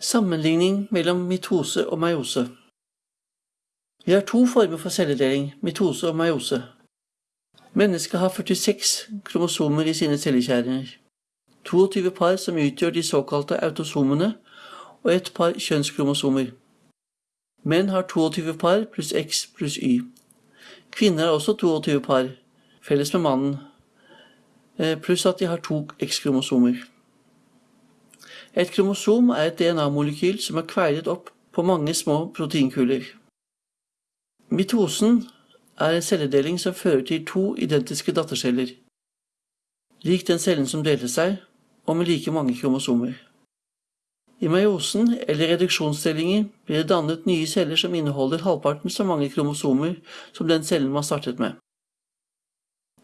Sammenligning mellom mitose og meiose. Vi har to former for celledeling, mitose og meiose. Mennesket har 46 kromosomer i sine cellekjerner. 22 par som utgjør de såkalte autosomene, og ett par kjønnskromosomer. Menn har 22 par pluss X pluss Y. Kvinner har også 22 par, felles med mannen, eh, pluss at de har to X-kromosomer. Et kromosom er et DNA-molekyl som er kveilet opp på mange små proteinkuler. Mitosen er en celledeling som fører til to identiske datterceller, lik den cellen som delte seg, og med like mange kromosomer. I meiosen, eller reduksjonsdelinger, blir det dannet nye celler som inneholder halvparten så mange kromosomer som den cellen man startet med.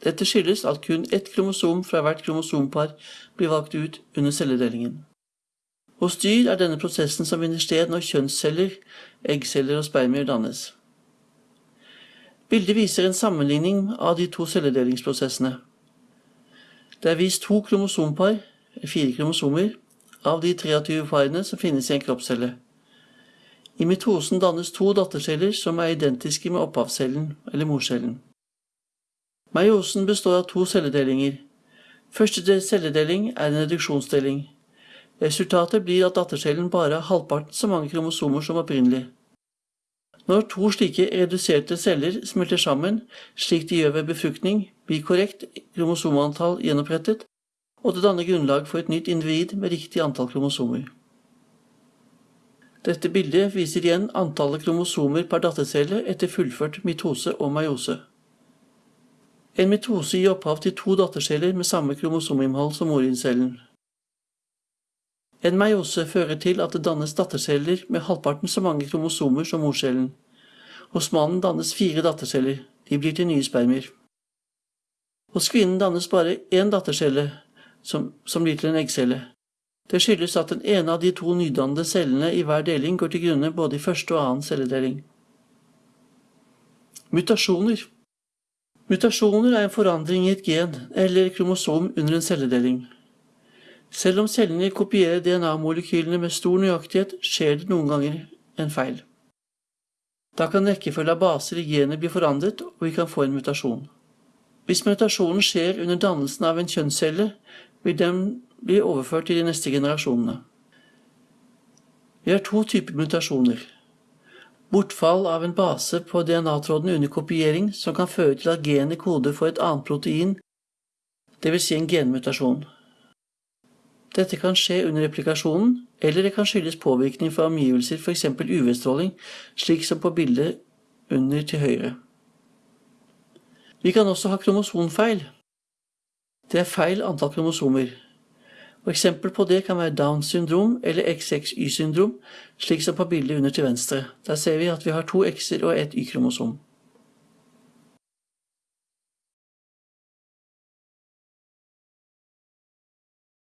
Dette skyldes at kun ett kromosom fra hvert kromosompar blir valgt ut under celledelingen. Hos dyr er denne prosessen som finner sted når kjønnsceller, eggceller og spermier dannes. Bildet viser en sammenligning av de to celledelingsprosessene. Det er vist to kromosompar, fire kromosomer, av de 23 parene som finnes i en kroppscelle. I mitosen dannes to datterceller som er identiske med opphavscellen, eller morcellen. Meiosen består av to celledelinger. Første celledeling er en reduksjonsdeling. Resultatet blir at dattercellen bare har halvparten så mange kromosomer som opprinnelig. Når to slike reduserte celler smelter sammen, slik de gjør ved befruktning, blir korrekt kromosomantall gjenopprettet, og det danner grunnlag for et nytt individ med riktig antall kromosomer. Dette bildet viser igjen antallet kromosomer per dattercelle etter fullført mitose og meiose. En mitose gir opphav til to datterceller med samme kromosominnhold som morincellen. En meiose fører til at det dannes datterceller med halvparten så mange kromosomer som morcellen. Hos mannen dannes fire datterceller. De blir til nye spermier. Hos kvinnen dannes bare én dattercelle, som, som blir til en eggcelle. Det skyldes at den ene av de to nydannede cellene i hver deling går til grunne både i første og annen celledeling. Mutasjoner Mutasjoner er en forandring i et gen eller kromosom under en celledeling. Selv om cellene kopierer DNA-molekylene med stor nøyaktighet, skjer det noen ganger en feil. Da kan rekkefølge av baser i genet bli forandret, og vi kan få en mutasjon. Hvis mutasjonen skjer under dannelsen av en kjønnscelle, vil den bli overført til de neste generasjonene. Vi har to typer mutasjoner. Bortfall av en base på DNA-tråden under kopiering som kan føre til at genet koder for et annet protein, dvs. Si en genmutasjon. Dette kan skje under replikasjonen, eller det kan skyldes påvirkning fra omgivelser, f.eks. UV-stråling, slik som på bildet under til høyre. Vi kan også ha kromosomfeil. Det er feil antall kromosomer. Og Eksempel på det kan være Downs syndrom eller XXY-syndrom, slik som på bildet under til venstre. Der ser vi at vi har to X-er og ett Y-kromosom.